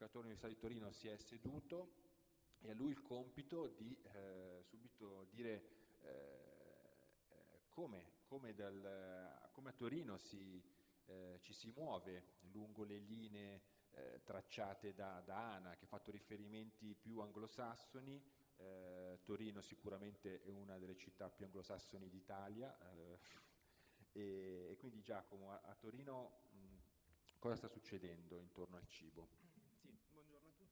ricercatore dell'Università di Torino si è seduto e a lui il compito di eh, subito dire eh, eh come, come, dal, come, a Torino si, eh, ci si muove lungo le linee eh, tracciate da, da, Ana, che ha fatto riferimenti più anglosassoni, eh, Torino sicuramente è una delle città più anglosassoni d'Italia, e, e, quindi Giacomo, a, a Torino mh, cosa sta succedendo intorno al cibo?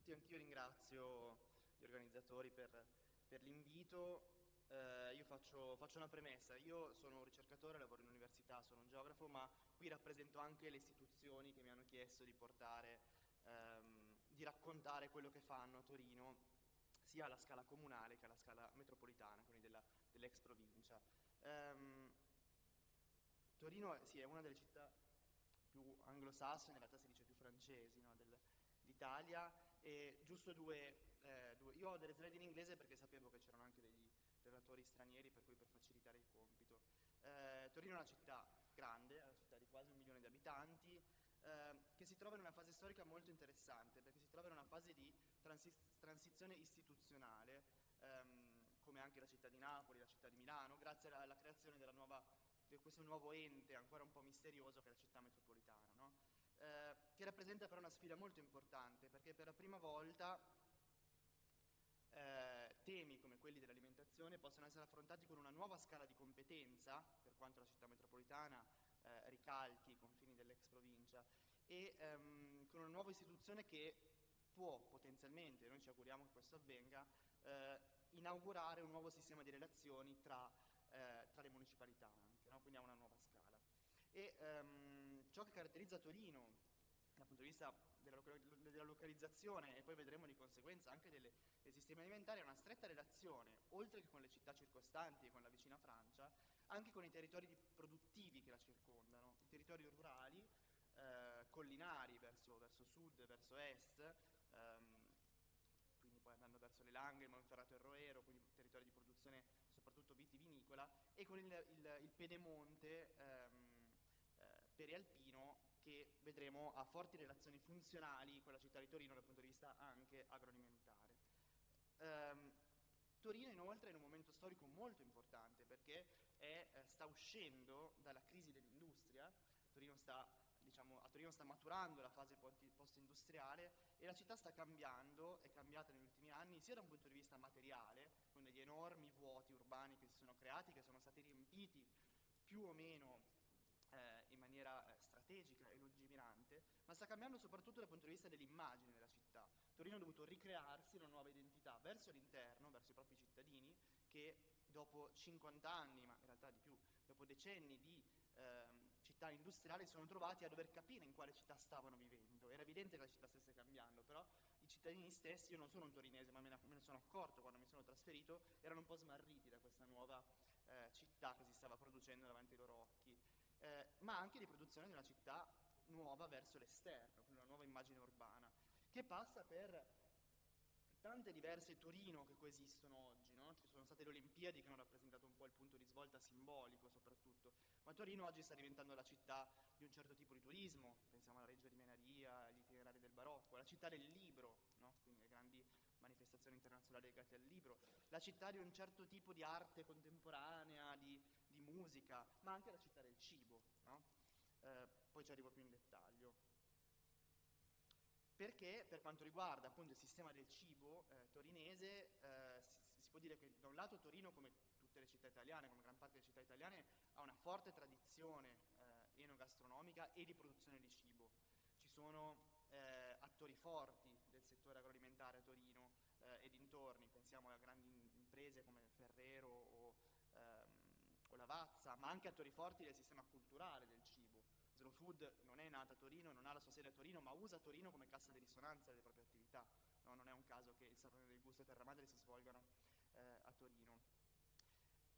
Tutti, anch'io ringrazio gli organizzatori per, per l'invito. Eh, io faccio, faccio, una premessa, io sono un ricercatore, lavoro in università, sono un geografo, ma qui rappresento anche le istituzioni che mi hanno chiesto di portare, ehm, di raccontare quello che fanno a Torino, sia alla scala comunale che alla scala metropolitana, quindi dell'ex dell provincia. Um, Torino sì, è una delle città più anglosassone, in realtà si dice più francesi no, d'Italia, e giusto due, eh, due, Io ho delle slide in inglese perché sapevo che c'erano anche degli relatori stranieri, per cui per facilitare il compito. Eh, Torino è una città grande, è una città di quasi un milione di abitanti, eh, che si trova in una fase storica molto interessante, perché si trova in una fase di transi transizione istituzionale, ehm, come anche la città di Napoli, la città di Milano, grazie alla, alla creazione nuova di questo nuovo ente ancora un po' misterioso che è la città metropolitana, no? Che rappresenta però una sfida molto importante perché per la prima volta eh, temi come quelli dell'alimentazione possono essere affrontati con una nuova scala di competenza, per quanto la città metropolitana eh, ricalchi i confini dell'ex provincia, e ehm, con una nuova istituzione che può potenzialmente, noi ci auguriamo che questo avvenga, eh, inaugurare un nuovo sistema di relazioni tra eh, tra le municipalità anche, no? quindi ha una nuova scala. E um, ciò che caratterizza Torino dal punto di vista della, localizzazione e poi vedremo di conseguenza anche delle, dei sistemi alimentari, è una stretta relazione, oltre che con le città circostanti e con la vicina Francia, anche con i territori produttivi che la circondano, i territori rurali, eh, collinari verso, verso, sud, verso est, ehm, quindi poi andando verso le Langhe, il Monferrato e il Roero, quindi territori di produzione soprattutto vitivinicola, e con il, il, il pedemonte ehm, eh, perialpino che vedremo ha forti relazioni funzionali con la città di Torino dal punto di vista anche agroalimentare. Um, Torino inoltre è in un momento storico molto importante perché è, eh, sta uscendo dalla crisi dell'industria, Torino sta diciamo, a Torino sta maturando la fase post-industriale e la città sta cambiando, è cambiata negli ultimi anni sia da un punto di vista materiale, con degli enormi vuoti urbani che si sono creati, che sono stati riempiti più o meno eh, in maniera eh, strategica e ma sta cambiando soprattutto dal punto di vista dell'immagine della città. Torino ha dovuto ricrearsi una nuova identità verso l'interno, verso i propri cittadini, che dopo 50 anni, ma in realtà di più, dopo decenni di eh, città industriali, sono trovati a dover capire in quale città stavano vivendo. Era evidente che la città stesse cambiando, però i cittadini stessi, io non sono un torinese, ma me ne, sono accorto quando mi sono trasferito, erano un po' smarriti da questa nuova eh, città che si stava producendo davanti ai loro occhi eh, ma anche di produzione di una città nuova verso l'esterno, una nuova immagine urbana, che passa per tante diverse Torino che coesistono oggi, no? ci sono state le Olimpiadi che hanno rappresentato un po' il punto di svolta simbolico soprattutto, ma Torino oggi sta diventando la città di un certo tipo di turismo, pensiamo alla Reggio di Menaria, agli itinerari del barocco, la città del libro, no? quindi le grandi manifestazioni internazionali legate al libro, la città di un certo tipo di arte contemporanea, di, di musica, ma anche la città del cibo, no? Eh, poi ci arrivo più in dettaglio. Perché per quanto riguarda appunto il sistema del cibo eh, torinese eh, si, si, può dire che da un lato Torino come tutte le città italiane, come gran parte delle città italiane ha una forte tradizione eh, enogastronomica e di produzione di cibo. Ci sono eh, attori forti del settore agroalimentare a Torino e dintorni, pensiamo a grandi imprese come Ferrero o, ehm, o Lavazza, ma anche attori forti del sistema culturale del cibo Slow Food non è nata a Torino, non ha la sua sede a Torino, ma usa Torino come cassa di risonanza delle proprie attività. No, non è un caso che il Salone del Gusto e Terra Madre si svolgano eh, a Torino.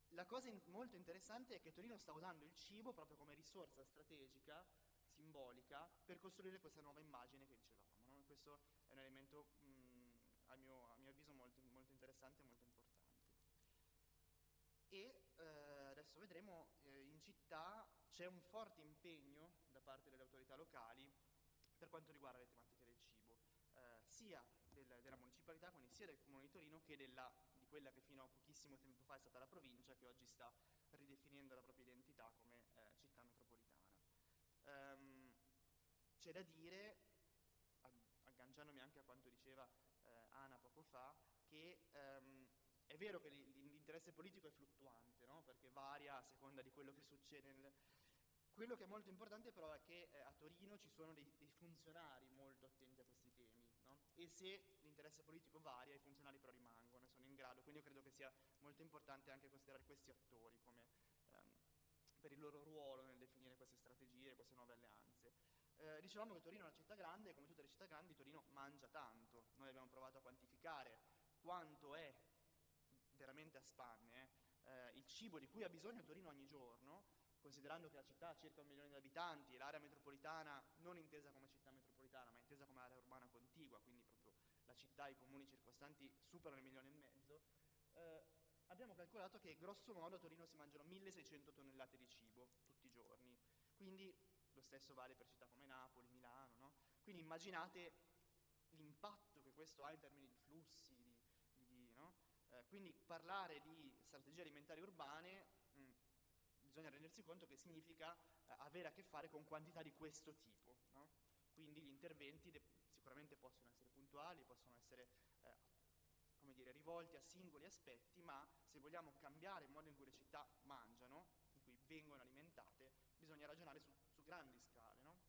La cosa in molto interessante è che Torino sta usando il cibo proprio come risorsa strategica, simbolica, per costruire questa nuova immagine che dicevamo. No? Questo è un elemento, mh, a, mio, a, mio, avviso, molto, molto interessante e molto importante e eh, adesso vedremo eh, in città c'è un forte impegno da parte delle autorità locali per quanto riguarda le tematiche del cibo. eh, sia del, della municipalità, quindi sia del Comune di Torino che della, di quella che fino a pochissimo tempo fa è stata la provincia, che oggi sta ridefinendo la propria identità come eh, città metropolitana. Um, c'è da dire, agganciandomi anche a quanto diceva eh, Ana poco fa, che um, è vero che l'interesse politico è fluttuante, no? perché varia a seconda di quello che succede nel, quello che è molto importante però è che eh, a Torino ci sono dei, dei, funzionari molto attenti a questi temi no? e se l'interesse politico varia i funzionari però rimangono e sono in grado, quindi io credo che sia molto importante anche considerare questi attori come, ehm, per il loro ruolo nel definire queste strategie, queste nuove alleanze. Eh, dicevamo che Torino è una città grande e come tutte le città grandi Torino mangia tanto, noi abbiamo provato a quantificare quanto è veramente a spanne eh, il cibo di cui ha bisogno Torino ogni giorno considerando che la città ha circa un milione di abitanti, l'area metropolitana non intesa come città metropolitana, ma intesa come area urbana contigua, quindi proprio la città e i comuni circostanti superano il milione e mezzo, eh, abbiamo calcolato che grosso modo a Torino si mangiano 1600 tonnellate di cibo tutti i giorni, quindi lo stesso vale per città come Napoli, Milano, no? quindi immaginate l'impatto che questo ha in termini di flussi, di, di, di, no? eh, quindi parlare di strategie alimentari urbane bisogna rendersi conto che significa eh, avere a che fare con quantità di questo tipo. No? Quindi gli interventi sicuramente possono essere puntuali, possono essere eh, come dire, rivolti a singoli aspetti, ma se vogliamo cambiare il modo in cui le città mangiano, in cui vengono alimentate, bisogna ragionare su, su grandi scale. No?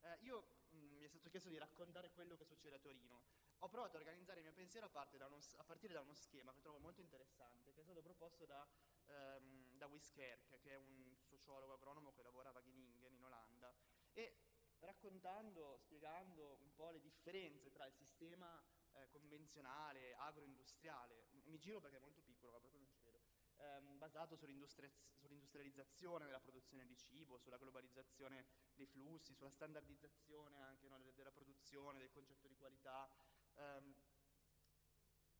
Eh, io mh, mm, mi è stato chiesto di raccontare quello che succede a Torino. Ho provato a organizzare il mio pensiero a, da uno, a partire da uno schema che trovo molto interessante, che è stato proposto da ehm, da Wiskerk, che è un sociologo agronomo che lavora a Wageningen in Olanda, e raccontando, spiegando un po' le differenze tra il sistema eh, convenzionale, agroindustriale, mi giro perché è molto piccolo, ma proprio non ci vedo, ehm, basato sull'industrializzazione della produzione di cibo, sulla globalizzazione dei flussi, sulla standardizzazione anche no, della, della, produzione, del concetto di qualità, ehm,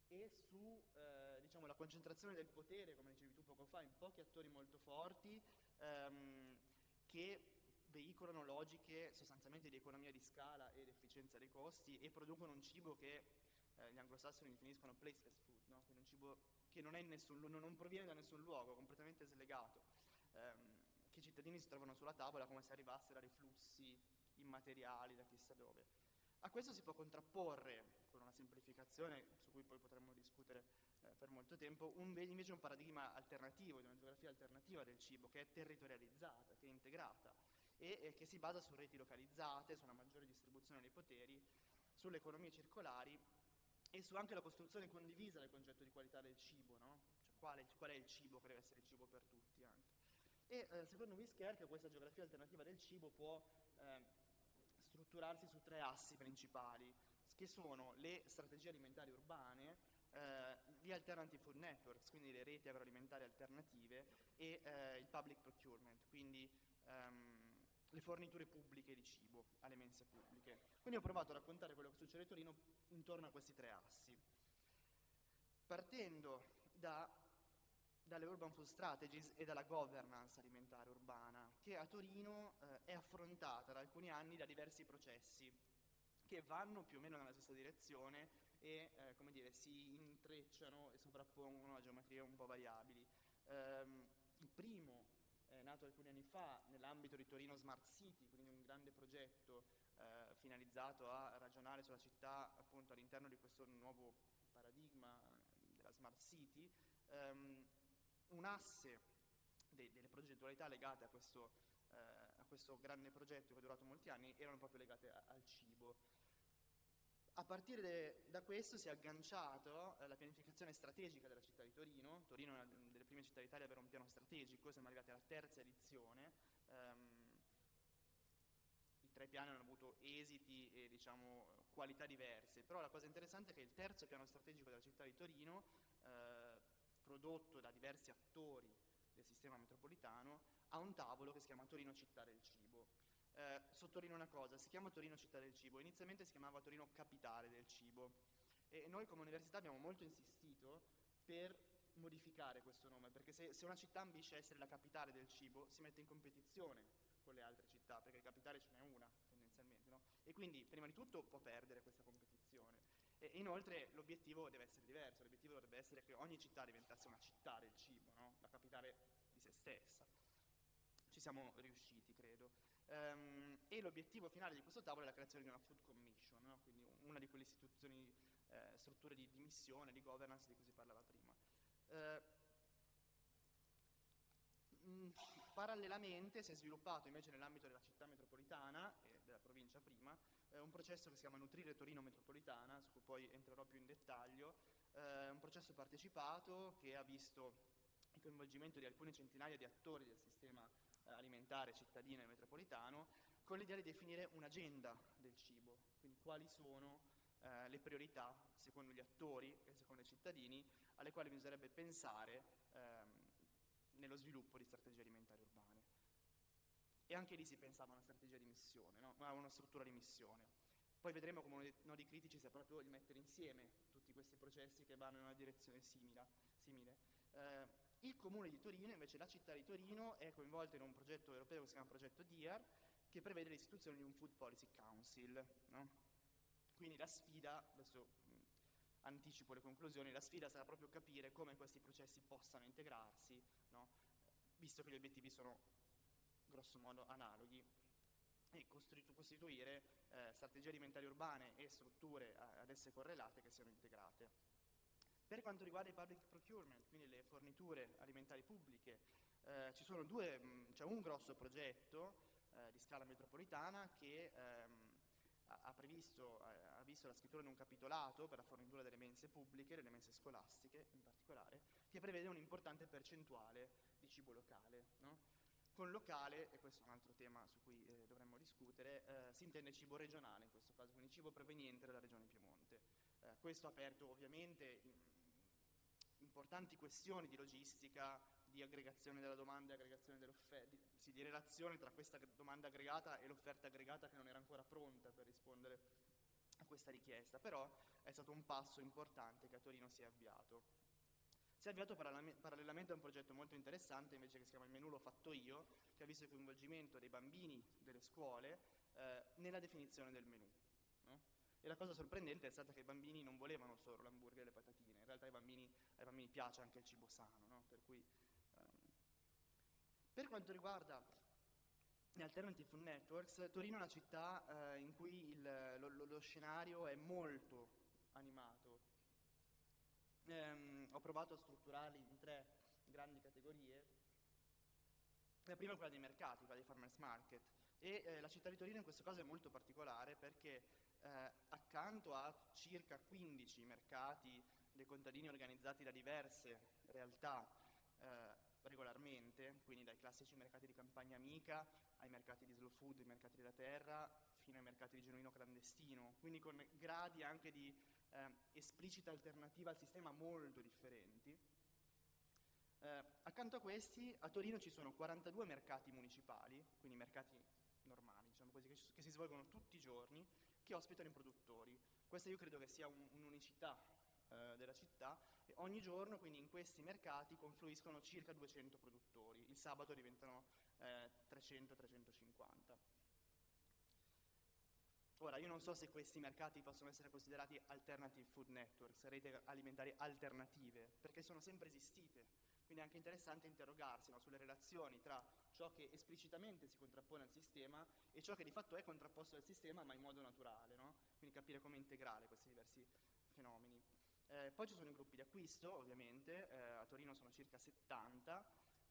e su eh, diciamo, concentrazione del potere, come dicevi tu poco fa, in pochi attori molto forti ehm, che veicolano logiche sostanzialmente di economia di scala ed efficienza dei costi e producono un cibo che eh, gli anglosassoni definiscono placeless food, no? quindi un cibo che non, nessun, non, proviene da nessun luogo, completamente slegato, ehm, che i cittadini si trovano sulla tavola come se arrivassero dai flussi immateriali da chissà dove. A questo si può contrapporre, con una semplificazione su cui poi potremmo discutere eh, per molto tempo, un, invece un paradigma alternativo, di una geografia alternativa del cibo, che è territorializzata, che è integrata e eh, che si basa su reti localizzate, su una maggiore distribuzione dei poteri, sulle economie circolari e su anche la costruzione condivisa del concetto di qualità del cibo, no? cioè, qual, è, qual, è, il cibo che deve essere il cibo per tutti anche. E eh, secondo Wiskerk questa geografia alternativa del cibo può eh, strutturarsi su tre assi principali, che sono le strategie alimentari urbane, eh, gli alternative food networks, quindi le reti agroalimentari alternative, e eh, il public procurement, quindi ehm, le forniture pubbliche di cibo alle mense pubbliche. Quindi ho provato a raccontare quello che succede a Torino intorno a questi tre assi. Partendo da dalle Urban Food Strategies e dalla governance alimentare urbana, che a Torino eh, è affrontata da alcuni anni da diversi processi che vanno più o meno nella stessa direzione e eh, come dire, si intrecciano e sovrappongono a geometrie un po' variabili. Um, il primo è nato alcuni anni fa nell'ambito di Torino Smart City, quindi un grande progetto eh, finalizzato a ragionare sulla città appunto all'interno di questo nuovo paradigma della Smart City. Um, un asse de, delle progettualità legate a questo, eh, a questo, grande progetto che è durato molti anni erano proprio legate al cibo. A partire da questo si è agganciato eh, la pianificazione strategica della città di Torino. Torino è una delle prime città d'Italia ad avere un piano strategico, siamo arrivati alla terza edizione. Um, I tre piani hanno avuto esiti e diciamo, qualità diverse, però la cosa interessante è che il terzo piano strategico della città di Torino eh, prodotto da diversi attori del sistema metropolitano, a un tavolo che si chiama Torino Città del Cibo. Eh, sottolineo una cosa, si chiama Torino Città del Cibo, inizialmente si chiamava Torino Capitale del Cibo e noi come università abbiamo molto insistito per modificare questo nome, perché se, se una città ambisce a essere la capitale del cibo si mette in competizione con le altre città, perché capitale ce n'è una tendenzialmente, no? E quindi prima di tutto può perdere questa competizione. E inoltre l'obiettivo deve essere diverso, l'obiettivo dovrebbe essere che ogni città diventasse una città del cibo, no? la capitale di se stessa. Ci siamo riusciti, credo. Um, e l'obiettivo finale di questo tavolo è la creazione di una Food Commission, no? quindi una di quelle istituzioni, eh, strutture di, di, missione, di governance di cui si parlava prima. Uh, parallelamente si è sviluppato invece nell'ambito della città metropolitana e della provincia prima eh, un processo che si chiama Nutrire Torino Metropolitana, su cui poi entrerò più in dettaglio, eh, un processo partecipato che ha visto il coinvolgimento di alcune centinaia di attori del sistema eh, alimentare cittadino e metropolitano, con l'idea di definire un'agenda del cibo, quindi quali sono eh, le priorità secondo gli attori e secondo i cittadini alle quali bisognerebbe pensare ehm, nello sviluppo di strategie alimentari urbane. E anche lì si pensava a una strategia di missione, no? a una struttura di missione. Poi vedremo come uno dei nodi critici sia proprio il mettere insieme tutti questi processi che vanno in una direzione simile. simile. Eh, il comune di Torino, invece la città di Torino, è coinvolta in un progetto europeo che si chiama progetto DIAR, che prevede l'istituzione di un Food Policy Council. No? Quindi la sfida, adesso anticipo le conclusioni, la sfida sarà proprio capire come questi processi possano integrarsi, no? visto che gli obiettivi sono grosso modo analoghi e costituire eh, strategie alimentari urbane e strutture ad esse correlate che siano integrate. Per quanto riguarda i public procurement, quindi le forniture alimentari pubbliche, eh, c'è un grosso progetto eh, di scala metropolitana che ehm, ha, previsto, ha visto la scrittura di un capitolato per la fornitura delle mense pubbliche, delle mense scolastiche in particolare, che prevede un'importante percentuale di cibo locale. No? Con locale, e questo è un altro tema su cui eh, dovremmo discutere, eh, si intende cibo regionale in questo caso, quindi cibo proveniente dalla regione Piemonte. Eh, questo ha aperto ovviamente importanti questioni di logistica, di aggregazione della domanda e aggregazione dell'offerta, di, sì, di relazione tra questa domanda aggregata e l'offerta aggregata che non era ancora pronta per rispondere a questa richiesta, però è stato un passo importante che a Torino si è avviato. Si è avviato parallelamente a un progetto molto interessante invece che si chiama Il menù l'ho fatto io, che ha visto il coinvolgimento dei bambini delle scuole eh, nella definizione del menù. No? E la cosa sorprendente è stata che i bambini non volevano solo l'hamburger e le patatine, in realtà ai bambini, ai bambini piace anche il cibo sano, no? per cui per quanto riguarda gli Alternative Food Networks, Torino è una città eh, in cui il, lo, lo, scenario è molto animato. Ehm, ho provato a strutturarli in tre grandi categorie. La prima è quella dei mercati, quella dei farmers market. E eh, la città di Torino in questo caso è molto particolare perché eh, accanto a circa 15 mercati dei contadini organizzati da diverse realtà eh, regolarmente, quindi dai classici mercati di campagna amica ai mercati di slow food, ai mercati della terra, fino ai mercati di genuino clandestino, quindi con gradi anche di eh, esplicita alternativa al sistema molto differenti. Eh, accanto a questi, a Torino ci sono 42 mercati municipali, quindi mercati normali, diciamo così, che, si svolgono tutti i giorni, che ospitano i produttori. Questa io credo che sia un, un'unicità eh, della città ogni giorno quindi in questi mercati confluiscono circa 200 produttori, il sabato diventano eh, 300-350. Ora, io non so se questi mercati possono essere considerati alternative food networks, reti alimentari alternative, perché sono sempre esistite, quindi è anche interessante interrogarsi no, sulle relazioni tra ciò che esplicitamente si contrappone al sistema e ciò che di fatto è contrapposto al sistema ma in modo naturale, no? quindi capire come integrare questi diversi fenomeni. Eh, poi ci sono i gruppi di acquisto, ovviamente, eh, a Torino sono circa 70,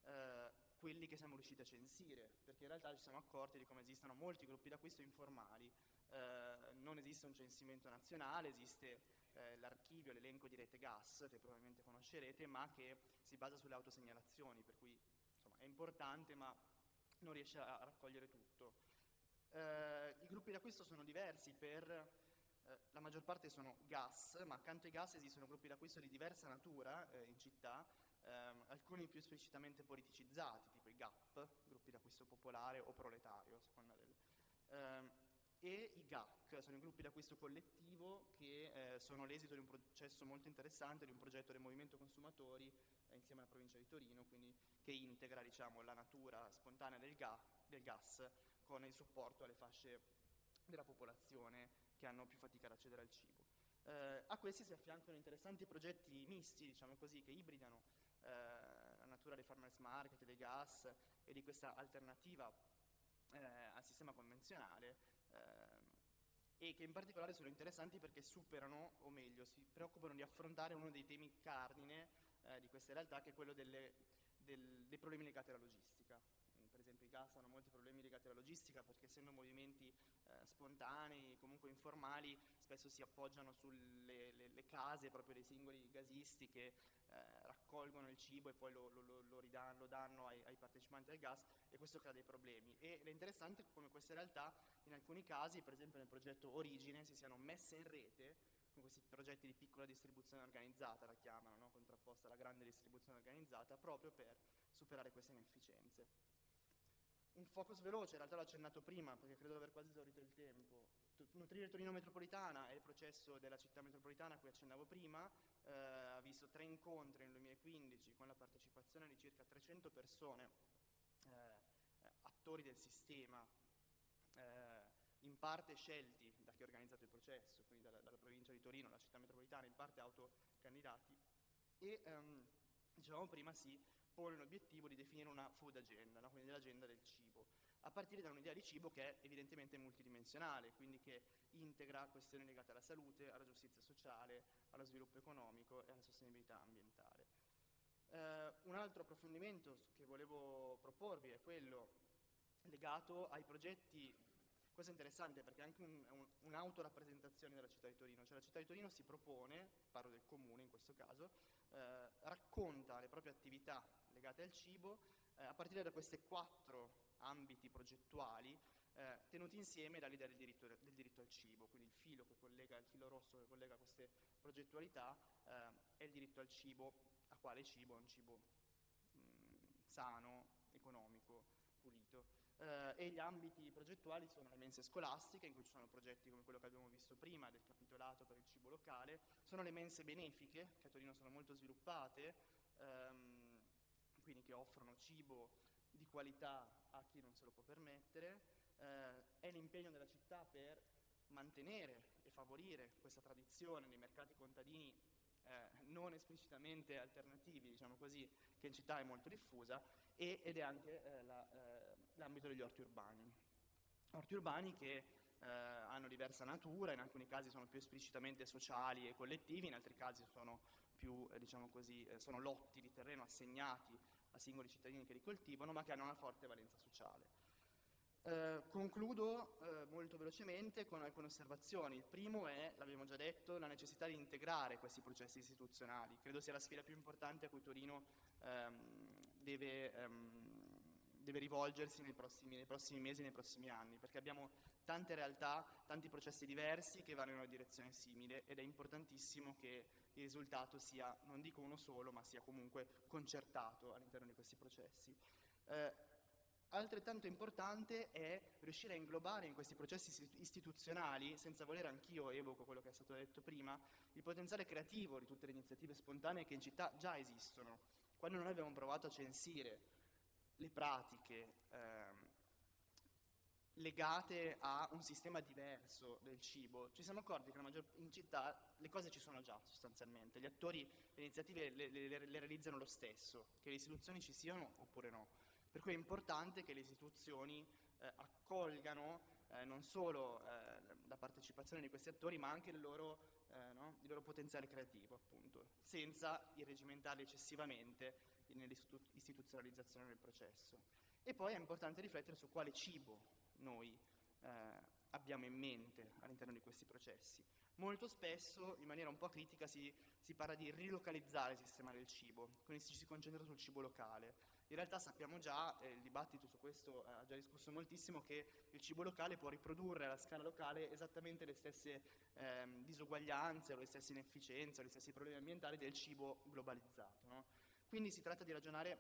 eh, quelli che siamo riusciti a censire, perché in realtà ci siamo accorti di come esistono molti gruppi d'acquisto informali. Eh, non esiste un censimento nazionale, esiste eh, l'archivio, l'elenco di rete gas, che probabilmente conoscerete, ma che si basa sulle autosegnalazioni, per cui insomma, è importante ma non riesce a, a raccogliere tutto. Eh, I gruppi d'acquisto sono diversi per eh, la maggior parte sono gas, ma accanto ai gas esistono gruppi d'acquisto di diversa natura eh, in città, ehm, alcuni più esplicitamente politicizzati, tipo i GAP, gruppi d'acquisto popolare o proletario, a seconda del... Ehm, e i GAC, sono i gruppi d'acquisto collettivo che eh, sono l'esito di un processo molto interessante, di un progetto del Movimento Consumatori eh, insieme alla provincia di Torino, quindi che integra diciamo, la natura spontanea del, ga, del gas con il supporto alle fasce della popolazione che hanno più fatica ad accedere al cibo. Eh, a questi si affiancano interessanti progetti misti, diciamo così, che ibridano eh, la natura dei farmers market, dei gas e di questa alternativa eh, al sistema convenzionale eh, e che in particolare sono interessanti perché superano, o meglio, si preoccupano di affrontare uno dei temi cardine eh, di queste realtà, che è quello delle, del, dei problemi legati alla logistica gas hanno molti problemi legati alla logistica perché essendo movimenti eh, spontanei, comunque informali, spesso si appoggiano sulle le, le case proprio dei singoli gasisti che eh, raccolgono il cibo e poi lo, lo, lo, ridanno, lo danno ai, ai, partecipanti al gas e questo crea dei problemi. E è interessante come queste realtà in alcuni casi, per esempio nel progetto Origine, si siano messe in rete con questi progetti di piccola distribuzione organizzata, la chiamano, no? contrapposta alla grande distribuzione organizzata, proprio per superare queste inefficienze un focus veloce, in realtà l'ho accennato prima perché credo di aver quasi esaurito il tempo. Nutrire Torino Metropolitana è il processo della città metropolitana a cui accennavo prima, eh, ha visto tre incontri nel 2015 con la partecipazione di circa 300 persone, eh, attori del sistema, eh, in parte scelti da chi ha organizzato il processo, quindi dalla, dalla, provincia di Torino, la città metropolitana, in parte autocandidati, e ehm, dicevamo prima si pone l'obiettivo di definire una food agenda, no? quindi l'agenda del cibo, a partire da un'idea di cibo che è evidentemente multidimensionale, quindi che integra questioni legate alla salute, alla giustizia sociale, allo sviluppo economico e alla sostenibilità ambientale. Eh, un altro approfondimento che volevo proporvi è quello legato ai progetti questo è interessante perché è anche un, un, un'autorappresentazione della città di Torino, cioè la città di Torino si propone, parlo del comune in questo caso, eh, racconta le proprie attività legate al cibo eh, a partire da questi quattro ambiti progettuali eh, tenuti insieme dall'idea del diritto, del diritto, al cibo, quindi il filo che collega, il filo rosso che collega queste progettualità eh, è il diritto al cibo, a quale cibo? È un cibo mh, mm, sano, economico, pulito eh, e gli ambiti progettuali sono le mense scolastiche, in cui ci sono progetti come quello che abbiamo visto prima del capitolato per il cibo locale, sono le mense benefiche, che a Torino sono molto sviluppate, ehm, quindi che offrono cibo di qualità a chi non se lo può permettere, eh, è l'impegno della città per mantenere e favorire questa tradizione dei mercati contadini eh, non esplicitamente alternativi, diciamo così, che in città è molto diffusa, e, ed è anche eh, la, eh, l'ambito degli orti urbani. Orti urbani che eh, hanno diversa natura, in alcuni casi sono più esplicitamente sociali e collettivi, in altri casi sono più, eh, diciamo così, eh, sono lotti di terreno assegnati a singoli cittadini che li coltivano, ma che hanno una forte valenza sociale. Eh, concludo eh, molto velocemente con alcune osservazioni. Il primo è, l'abbiamo già detto, la necessità di integrare questi processi istituzionali. Credo sia la sfida più importante a cui Torino ehm, deve, ehm, deve, rivolgersi nei prossimi, nei prossimi mesi, nei prossimi anni, perché abbiamo tante realtà, tanti processi diversi che vanno in una direzione simile ed è importantissimo che il risultato sia, non dico uno solo, ma sia comunque concertato all'interno di questi processi. Eh, Altrettanto importante è riuscire a inglobare in questi processi istituzionali, senza volere anch'io evoco quello che è stato detto prima, il potenziale creativo di tutte le iniziative spontanee che in città già esistono. Quando noi abbiamo provato a censire le pratiche ehm, legate a un sistema diverso del cibo, ci siamo accorti che maggior, in città le cose ci sono già sostanzialmente, gli attori, le iniziative le, le, le realizzano lo stesso, che le istituzioni ci siano oppure no. Per cui è importante che le istituzioni eh, accolgano eh, non solo eh, la partecipazione di questi attori, ma anche il loro, eh, no? il loro potenziale creativo, appunto, senza irregimentarli eccessivamente nell'istituzionalizzazione del processo. E poi è importante riflettere su quale cibo noi eh, abbiamo in mente all'interno di questi processi. Molto spesso, in maniera un po' critica, si, si parla di rilocalizzare il sistema del cibo, quindi ci si concentra sul cibo locale. In realtà sappiamo già, eh, il dibattito su questo ha già discusso moltissimo, che il cibo locale può riprodurre alla scala locale esattamente le stesse ehm, disuguaglianze, o le stesse inefficienze, o gli stessi problemi ambientali del cibo globalizzato. No? Quindi si tratta di ragionare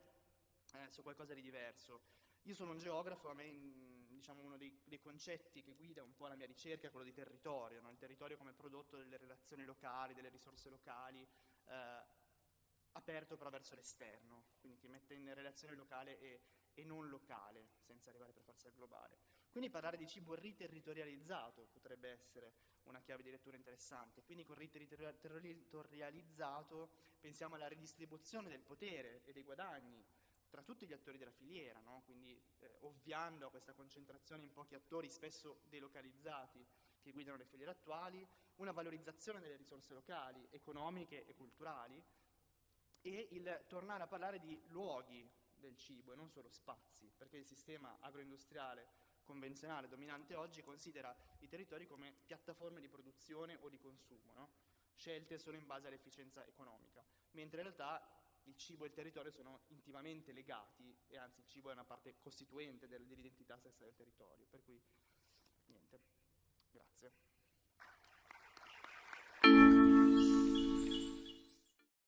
eh, su qualcosa di diverso. Io sono un geografo, a me diciamo, uno dei, dei, concetti che guida un po' la mia ricerca è quello di territorio, no? il territorio come prodotto delle relazioni locali, delle risorse locali, eh, aperto però verso l'esterno, quindi che mette in relazione locale e, e non locale, senza arrivare per forza al globale. Quindi parlare di cibo riterritorializzato potrebbe essere una chiave di lettura interessante. Quindi con riterritorializzato pensiamo alla ridistribuzione del potere e dei guadagni tra tutti gli attori della filiera, no? quindi eh, ovviando a questa concentrazione in pochi attori spesso delocalizzati che guidano le filiere attuali, una valorizzazione delle risorse locali, economiche e culturali e il tornare a parlare di luoghi del cibo e non solo spazi, perché il sistema agroindustriale convenzionale dominante oggi considera i territori come piattaforme di produzione o di consumo, no? scelte solo in base all'efficienza economica, mentre in realtà il cibo e il territorio sono intimamente legati e anzi il cibo è una parte costituente dell'identità stessa del territorio. Per cui niente, grazie.